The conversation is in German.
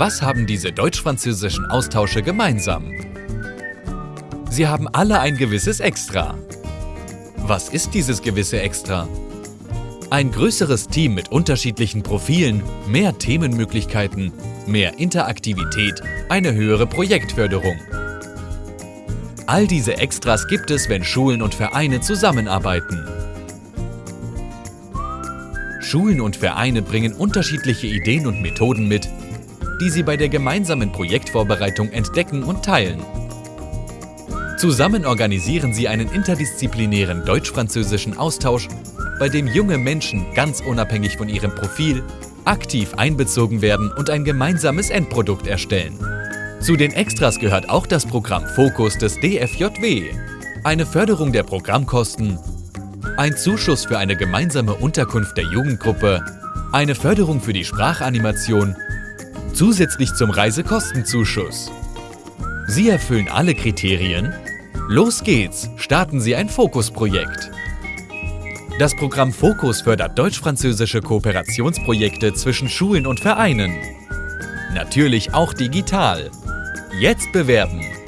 Was haben diese deutsch-französischen Austausche gemeinsam? Sie haben alle ein gewisses Extra. Was ist dieses gewisse Extra? Ein größeres Team mit unterschiedlichen Profilen, mehr Themenmöglichkeiten, mehr Interaktivität, eine höhere Projektförderung. All diese Extras gibt es, wenn Schulen und Vereine zusammenarbeiten. Schulen und Vereine bringen unterschiedliche Ideen und Methoden mit, die sie bei der gemeinsamen Projektvorbereitung entdecken und teilen. Zusammen organisieren sie einen interdisziplinären deutsch-französischen Austausch, bei dem junge Menschen ganz unabhängig von ihrem Profil aktiv einbezogen werden und ein gemeinsames Endprodukt erstellen. Zu den Extras gehört auch das Programm Fokus des DFJW, eine Förderung der Programmkosten, ein Zuschuss für eine gemeinsame Unterkunft der Jugendgruppe, eine Förderung für die Sprachanimation, zusätzlich zum Reisekostenzuschuss. Sie erfüllen alle Kriterien? Los geht's, starten Sie ein Fokusprojekt. Das Programm Fokus fördert deutsch-französische Kooperationsprojekte zwischen Schulen und Vereinen. Natürlich auch digital. Jetzt bewerben!